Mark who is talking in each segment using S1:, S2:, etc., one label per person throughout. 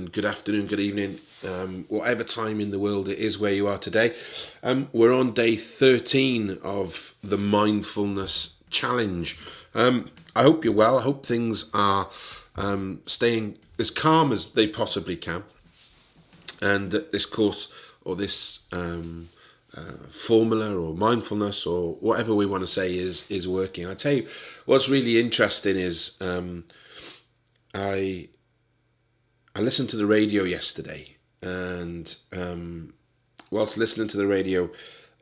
S1: and good afternoon, good evening, um, whatever time in the world it is where you are today. Um, we're on day 13 of the mindfulness challenge. Um, I hope you're well. I hope things are um, staying as calm as they possibly can. And this course or this um, uh, formula or mindfulness or whatever we want to say is is working. I tell you, what's really interesting is um, I I listened to the radio yesterday, and um, whilst listening to the radio,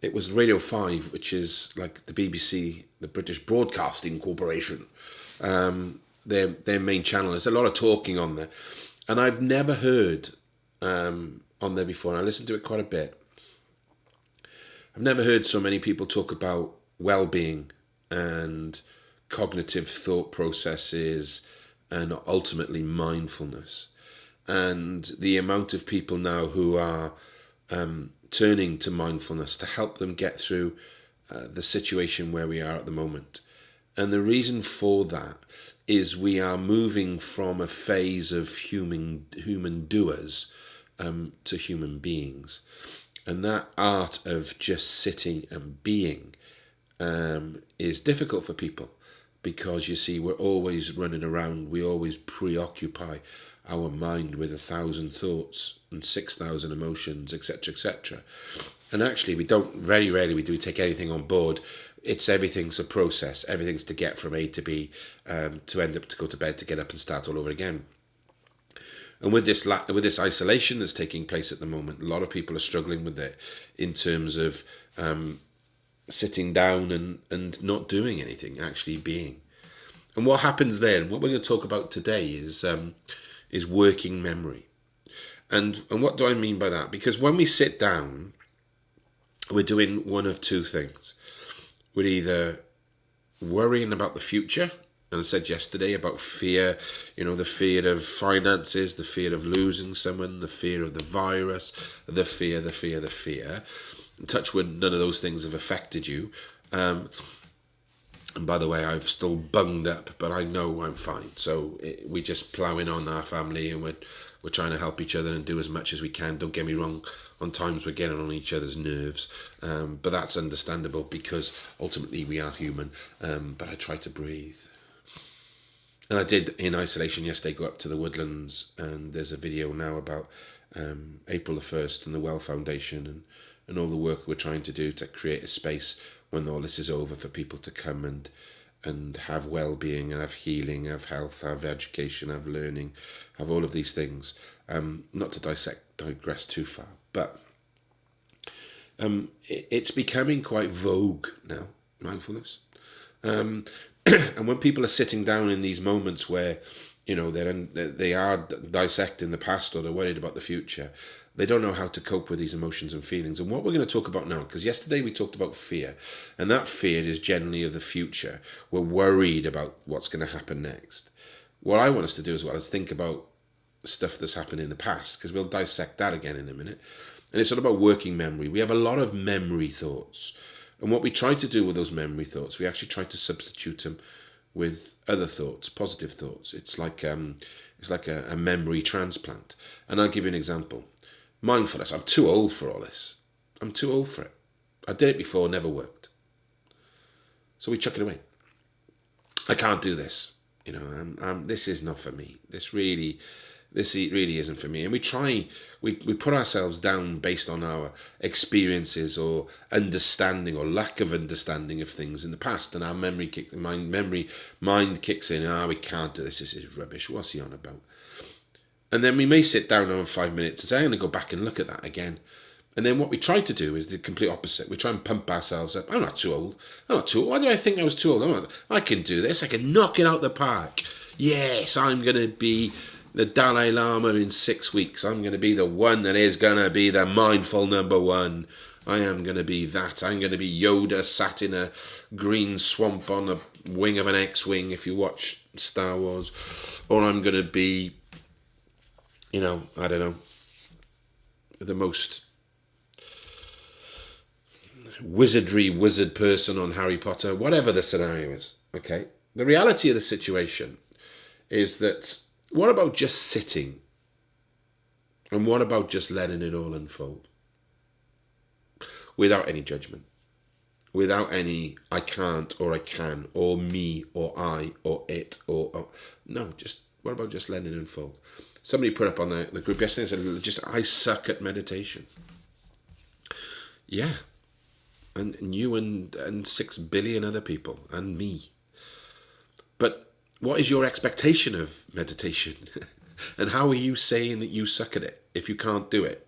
S1: it was Radio Five, which is like the BBC, the British Broadcasting Corporation. Um, their their main channel. There's a lot of talking on there, and I've never heard um, on there before. And I listened to it quite a bit. I've never heard so many people talk about well-being and cognitive thought processes and ultimately mindfulness and the amount of people now who are um, turning to mindfulness to help them get through uh, the situation where we are at the moment. And the reason for that is we are moving from a phase of human human doers um, to human beings, and that art of just sitting and being um, is difficult for people because you see we're always running around, we always preoccupy our mind with a thousand thoughts and six thousand emotions, etc., etc. And actually, we don't very rarely we do take anything on board. It's everything's a process. Everything's to get from A to B, um, to end up to go to bed, to get up and start all over again. And with this with this isolation that's taking place at the moment, a lot of people are struggling with it in terms of um, sitting down and and not doing anything, actually being. And what happens then? What we're going to talk about today is. Um, is working memory. And, and what do I mean by that? Because when we sit down, we're doing one of two things. We're either worrying about the future, and I said yesterday about fear, you know, the fear of finances, the fear of losing someone, the fear of the virus, the fear, the fear, the fear. Touch wood, none of those things have affected you. Um, and by the way, I've still bunged up, but I know I'm fine. So it, we're just ploughing on our family, and we're we're trying to help each other and do as much as we can. Don't get me wrong. On times we're getting on each other's nerves, um, but that's understandable because ultimately we are human. Um, but I try to breathe. And I did in isolation yesterday go up to the woodlands, and there's a video now about um, April the first and the Well Foundation and and all the work we're trying to do to create a space when all this is over for people to come and and have well-being and have healing have health have education have learning have all of these things. Um not to dissect digress too far but um it, it's becoming quite vogue now mindfulness. Um and when people are sitting down in these moments where you know they're in, they are dissecting the past or they're worried about the future they don't know how to cope with these emotions and feelings. And what we're going to talk about now, because yesterday we talked about fear, and that fear is generally of the future. We're worried about what's going to happen next. What I want us to do as well is think about stuff that's happened in the past, because we'll dissect that again in a minute. And it's all about working memory. We have a lot of memory thoughts. And what we try to do with those memory thoughts, we actually try to substitute them with other thoughts, positive thoughts. It's like um, it's like a, a memory transplant. And I'll give you an example mindfulness. I'm too old for all this. I'm too old for it. I did it before, never worked. So we chuck it away. I can't do this. You know, I'm, I'm, this is not for me. This really, this really isn't for me. And we try, we, we put ourselves down based on our experiences or understanding or lack of understanding of things in the past. And our memory kick, mind, memory, mind kicks in. Ah, we can't do this. This is rubbish. What's he on about? And then we may sit down over five minutes and say, I'm going to go back and look at that again. And then what we try to do is the complete opposite. We try and pump ourselves up. I'm not too old. I'm not too old. Why do I think I was too old? Not, I can do this. I can knock it out the park. Yes, I'm going to be the Dalai Lama in six weeks. I'm going to be the one that is going to be the mindful number one. I am going to be that. I'm going to be Yoda sat in a green swamp on the wing of an X-Wing if you watch Star Wars. Or I'm going to be you know, I don't know, the most wizardry wizard person on Harry Potter, whatever the scenario is, okay? The reality of the situation is that what about just sitting? And what about just letting it all unfold? Without any judgment. Without any I can't or I can or me or I or it or, or no, just what about just letting it unfold? Somebody put up on the, the group yesterday and said, just I suck at meditation. Yeah. And, and you and, and six billion other people and me. But what is your expectation of meditation? and how are you saying that you suck at it if you can't do it?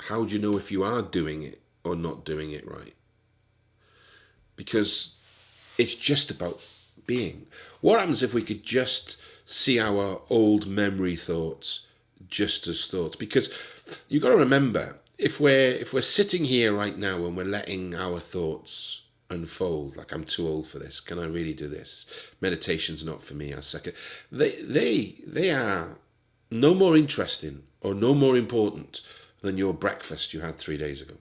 S1: How do you know if you are doing it or not doing it right? Because it's just about being. What happens if we could just see our old memory thoughts just as thoughts? Because you've got to remember, if we're if we're sitting here right now and we're letting our thoughts unfold like i'm too old for this. Can i really do this? Meditation's not for me i suck second they they they are no more interesting or no more important than your breakfast you had three days ago.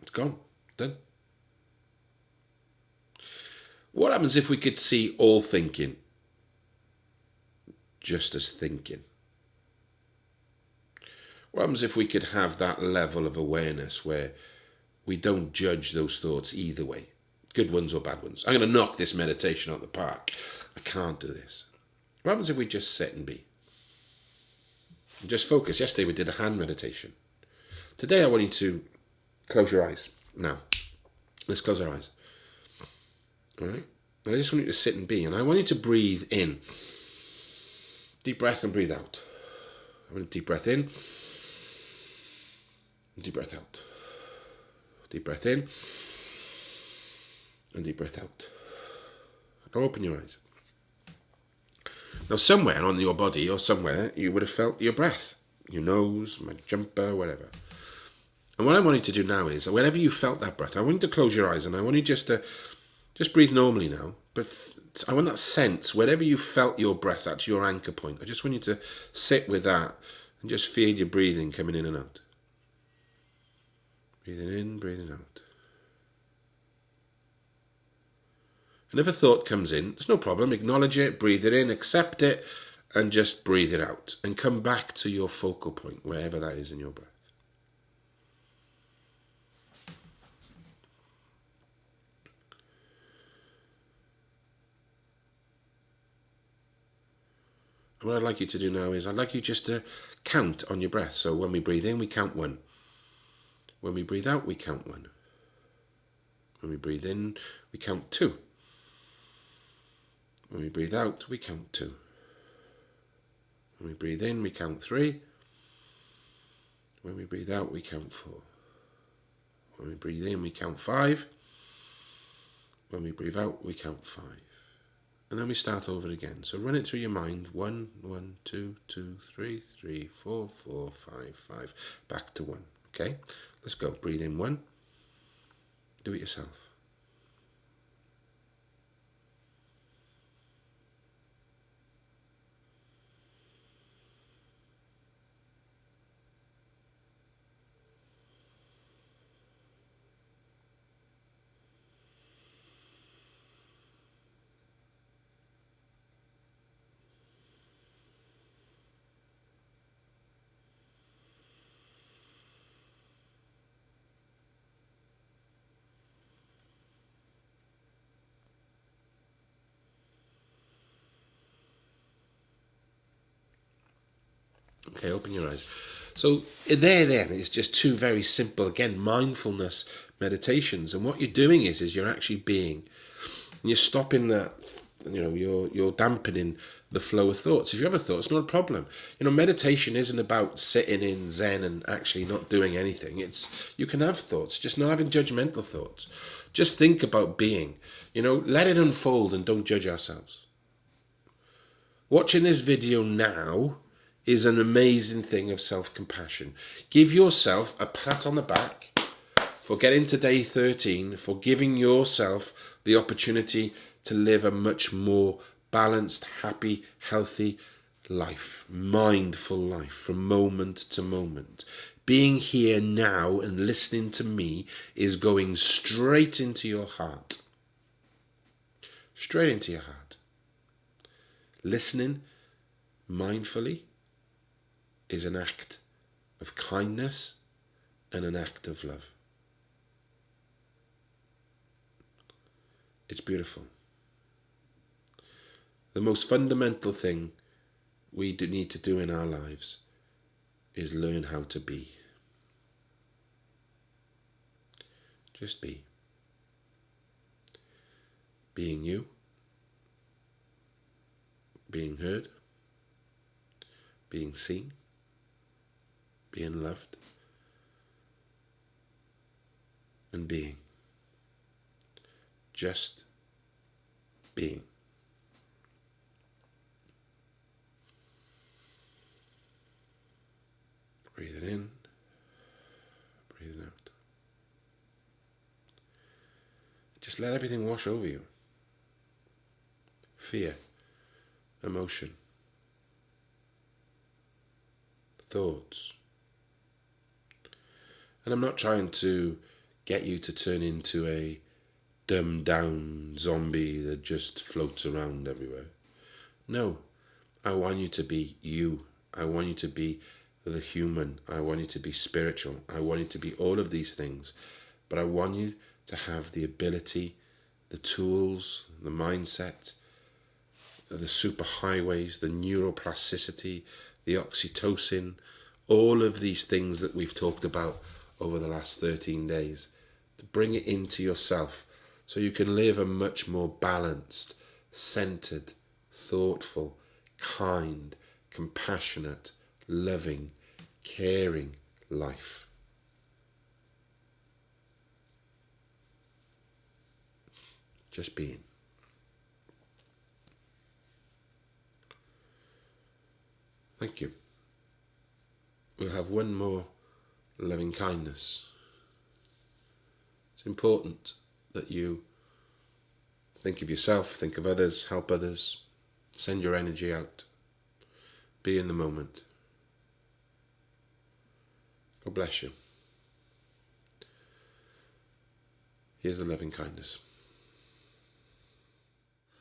S1: It's gone. Done what happens if we could see all thinking just as thinking what happens if we could have that level of awareness where we don't judge those thoughts either way, good ones or bad ones? I'm going to knock this meditation out the park. I can't do this. What happens if we just sit and be? And just focus. Yesterday we did a hand meditation. Today I want you to close your eyes. Now, let's close our eyes. Right? I just want you to sit and be, and I want you to breathe in. Deep breath and breathe out. I want a deep breath in. Deep breath out. Deep breath in. And deep breath out. Now open your eyes. Now somewhere on your body or somewhere you would have felt your breath. Your nose, my jumper, whatever. And what I want you to do now is, whenever you felt that breath, I want you to close your eyes and I want you just to just breathe normally now. But I want that sense, wherever you felt your breath, that's your anchor point. I just want you to sit with that and just feel your breathing coming in and out. Breathing in, breathing out. And if a thought comes in, there's no problem. Acknowledge it, breathe it in, accept it, and just breathe it out. And come back to your focal point, wherever that is in your breath. What I'd like you to do now is I'd like you just to count on your breath. So when we breathe in, we count one. When we breathe out, we count one. When we breathe in, we count two. When we breathe out, we count two. When we breathe in, we count three. When we breathe out, we count four. When we breathe in, we count five. When we breathe out, we count five. And then we start over again. So run it through your mind. One, one, two, two, three, three, four, four, five, five. Back to one. Okay? Let's go. Breathe in one. Do it yourself. Okay, open your eyes. So eh, there then is just two very simple, again, mindfulness meditations. And what you're doing is, is you're actually being. And you're stopping that, you know, you're, you're dampening the flow of thoughts. If you have a thought, it's not a problem. You know, meditation isn't about sitting in Zen and actually not doing anything. It's, you can have thoughts, just not having judgmental thoughts. Just think about being, you know, let it unfold and don't judge ourselves. Watching this video now, is an amazing thing of self-compassion. Give yourself a pat on the back for getting to day 13, for giving yourself the opportunity to live a much more balanced, happy, healthy life, mindful life from moment to moment. Being here now and listening to me is going straight into your heart
S2: straight into your heart. Listening mindfully is an act of kindness and an act of love. It's beautiful. The most fundamental thing we need to do in our lives is learn how to be. Just be. Being you, being heard, being seen, being loved, and being. Just being. Breathing in, breathing out. Just let everything wash over you. Fear, emotion, thoughts. And I'm not trying to get you to turn into a dumbed down zombie that just floats around everywhere. No, I want you to be you. I want you to be the human. I want you to be spiritual. I want you to be all of these things. But I want you to have the ability, the tools, the mindset, the superhighways, the neuroplasticity, the oxytocin, all of these things that we've talked about over the last 13 days, to bring it into yourself so you can live a much more balanced, centered, thoughtful, kind, compassionate, loving, caring life. Just being. Thank you. We'll have one more loving kindness. It's important that you think of yourself, think of others, help others, send your energy out, be in the moment. God bless you. Here's the loving kindness.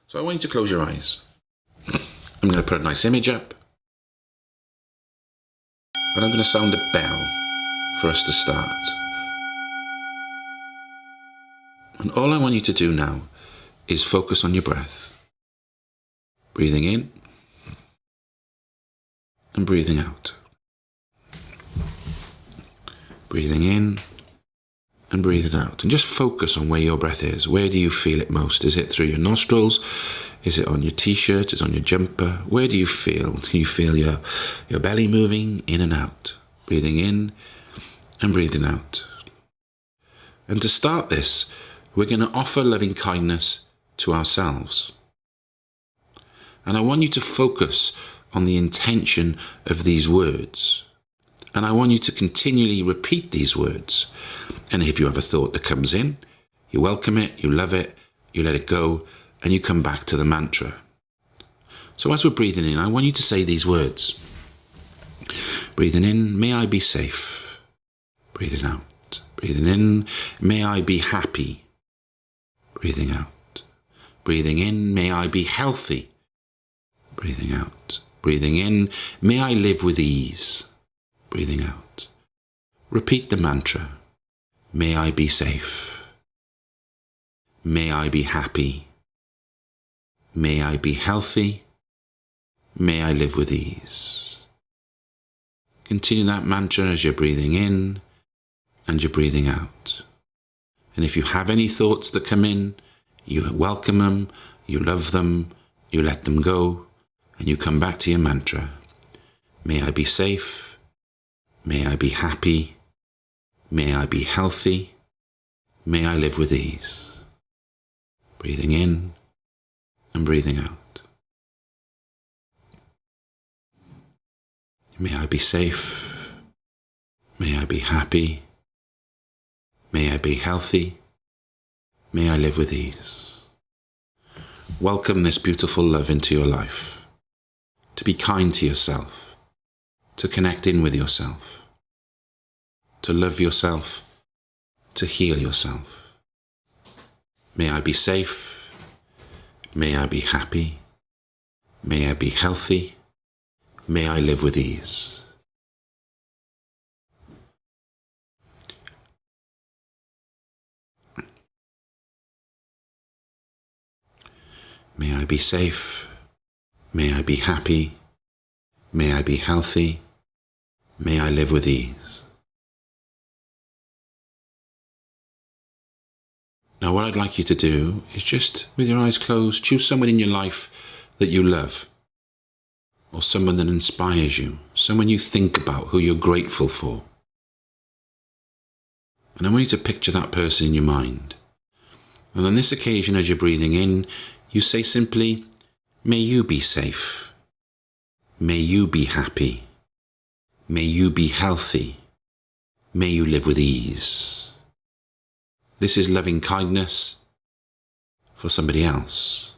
S2: So I want you to close your eyes. I'm going to put a nice image up. And I'm going to sound a bell for us to start. And all I want you to do now is focus on your breath. Breathing in and breathing out. Breathing in and breathing out. And just focus on where your breath is. Where do you feel it most? Is it through your nostrils? Is it on your t-shirt? Is it on your jumper? Where do you feel? Do you feel your, your belly moving in and out? Breathing in and breathing out. And to start this, we're going to offer loving kindness to ourselves. And I want you to focus on the intention of these words. And I want you to continually repeat these words. And if you have a thought that comes in, you welcome it, you love it, you let it go, and you come back to the mantra. So as we're breathing in, I want you to say these words. Breathing in, may I be safe. Breathing out. Breathing in, may I be happy. Breathing out. Breathing in, may I be healthy. Breathing out. Breathing in, may I live with ease breathing out. Repeat the mantra. May I be safe. May I be happy. May I be healthy. May I live with ease. Continue that mantra as you're breathing in and you're breathing out. And if you have any thoughts that come in, you welcome them, you love them, you let them go, and you come back to your mantra. May I be safe. May I be happy. May I be healthy. May I live with ease. Breathing in and breathing out. May I be safe. May I be happy. May I be healthy. May I live with ease. Welcome this beautiful love into your life. To be kind to yourself to connect in with yourself, to love yourself, to heal yourself. May I be safe. May I be happy. May I be healthy. May I live with ease. May I be safe. May I be happy. May I be healthy. May I live with ease. Now, what I'd like you to do is just, with your eyes closed, choose someone in your life that you love, or someone that inspires you, someone you think about, who you're grateful for. And I want you to picture that person in your mind. And on this occasion, as you're breathing in, you say simply, May you be safe. May you be happy. May you be healthy. May you live with ease. This is loving kindness for somebody else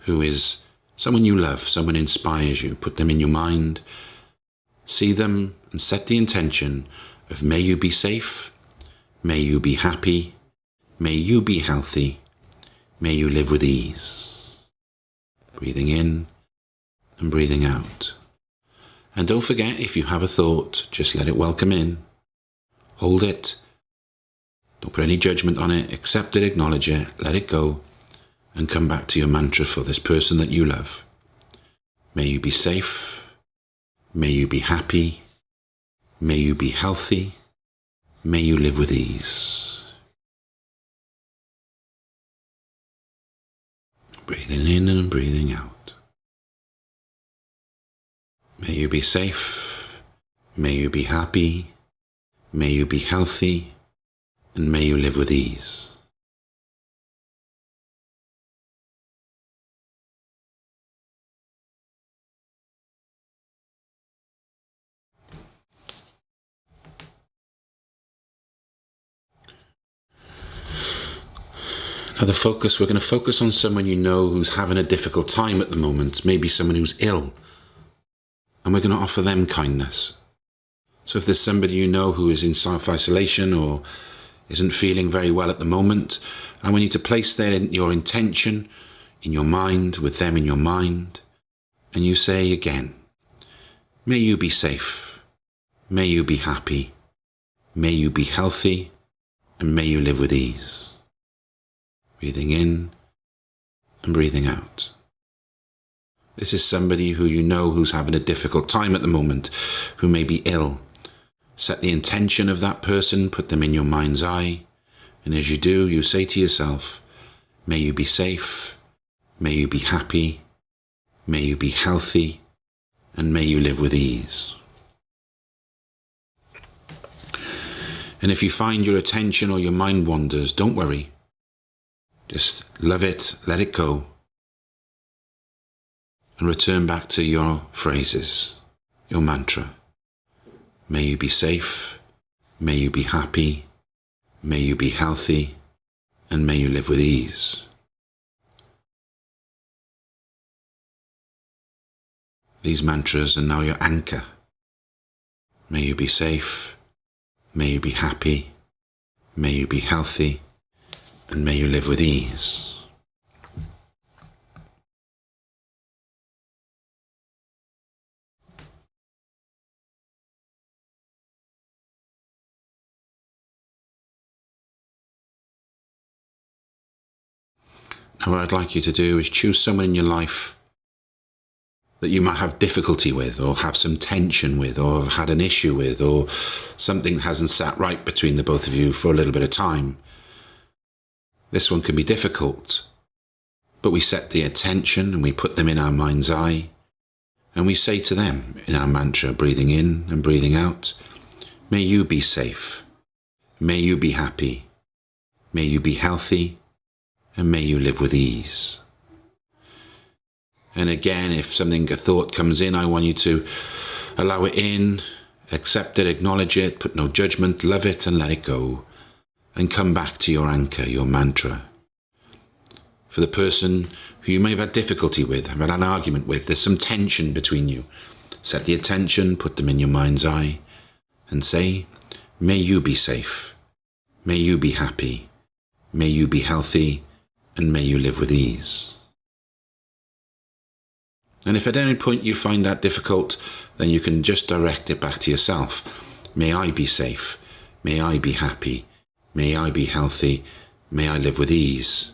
S2: who is someone you love, someone inspires you. Put them in your mind, see them, and set the intention of may you be safe, may you be happy, may you be healthy, may you live with ease. Breathing in and breathing out. And don't forget, if you have a thought, just let it welcome in. Hold it don't put any judgment on it. Accept it, acknowledge it, let it go, and come back to your mantra for this person that you love. May you be safe. May you be happy. May you be healthy. May you live with ease. Breathing in and breathing out. May you be safe. May you be happy. May you be healthy and may you live with ease. Now, the focus, we're going to focus on someone you know who's having a difficult time at the moment, maybe someone who's ill, and we're going to offer them kindness. So, if there's somebody you know who is in self isolation or isn't feeling very well at the moment, and we need to place there in your intention in your mind, with them in your mind, and you say again, May you be safe, may you be happy, may you be healthy, and may you live with ease. Breathing in and breathing out. This is somebody who you know who's having a difficult time at the moment, who may be ill, Set the intention of that person, put them in your mind's eye, and as you do, you say to yourself, May you be safe, may you be happy, may you be healthy, and may you live with ease. And if you find your attention or your mind wanders, don't worry. Just love it, let it go, and return back to your phrases, your mantra. May you be safe. May you be happy. May you be healthy. And may you live with ease. These mantras are now your anchor. May you be safe. May you be happy. May you be healthy. And may you live with ease. Now what I'd like you to do is choose someone in your life that you might have difficulty with, or have some tension with, or have had an issue with, or something hasn't sat right between the both of you for a little bit of time. This one can be difficult, but we set the attention and we put them in our mind's eye, and we say to them in our mantra, breathing in and breathing out, May you be safe. May you be happy. May you be healthy and may you live with ease. And again, if something, a thought comes in, I want you to allow it in, accept it, acknowledge it, put no judgment, love it and let it go. And come back to your anchor, your mantra. For the person who you may have had difficulty with, have had an argument with, there's some tension between you. Set the attention, put them in your mind's eye, and say, May you be safe. May you be happy. May you be healthy and may you live with ease. And if at any point you find that difficult, then you can just direct it back to yourself. May I be safe. May I be happy. May I be healthy. May I live with ease.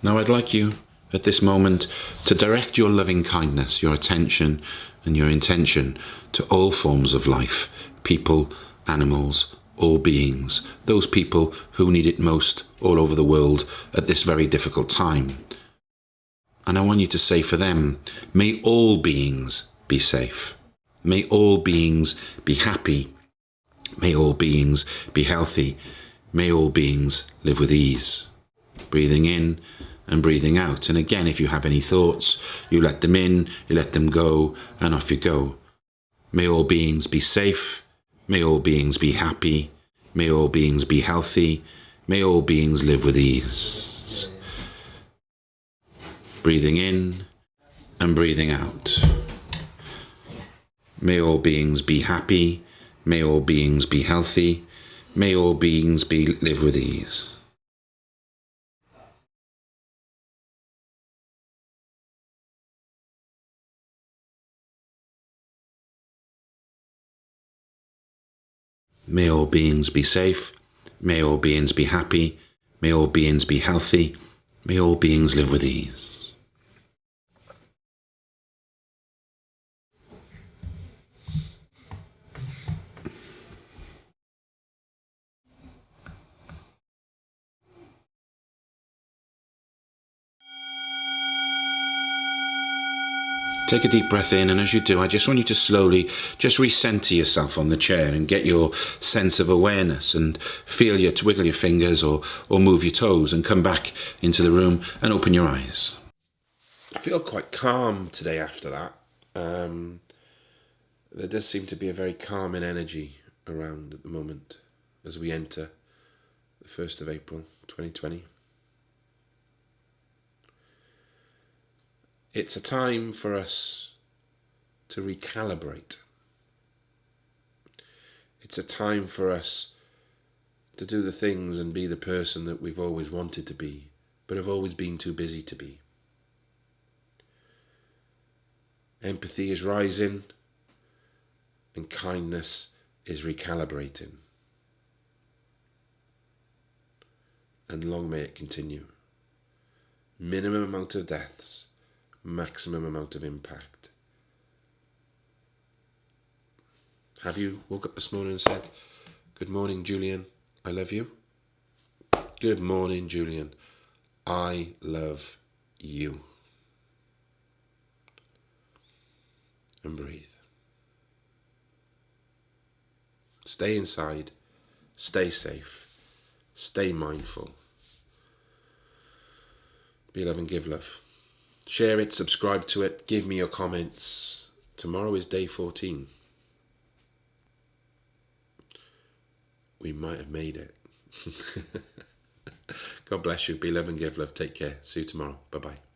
S2: Now I'd like you at this moment to direct your loving kindness, your attention and your intention to all forms of life, people, animals, all beings, those people who need it most all over the world at this very difficult time. And I want you to say for them, may all beings be safe. May all beings be happy. May all beings be healthy. May all beings live with ease. Breathing in and breathing out. And again, if you have any thoughts, you let them in, you let them go, and off you go. May all beings be safe. May all beings be happy. May all beings be healthy. May all beings live with ease. Breathing in and breathing out. May all beings be happy. May all beings be healthy. May all beings be live with ease. May all beings be safe. May all beings be happy. May all beings be healthy. May all beings live with ease. Take a deep breath in, and as you do, I just want you to slowly just recenter yourself on the chair and get your sense of awareness and feel your to wiggle your fingers or or move your toes and come back into the room and open your eyes. I feel quite calm today after that. Um, there does seem to be a very calming energy around at the moment as we enter the 1st of April 2020. It's a time for us to recalibrate. It's a time for us to do the things and be the person that we've always wanted to be, but have always been too busy to be. Empathy is rising and kindness is recalibrating. And long may it continue. Minimum amount of deaths maximum amount of impact. Have you woke up this morning and said, Good morning, Julian, I love you? Good morning, Julian, I love you. And breathe. Stay inside, stay safe, stay mindful. Be love and give love. Share it, subscribe to it, give me your comments. Tomorrow is day 14. We might have made it. God bless you. Be love and give love. Take care. See you tomorrow. Bye bye.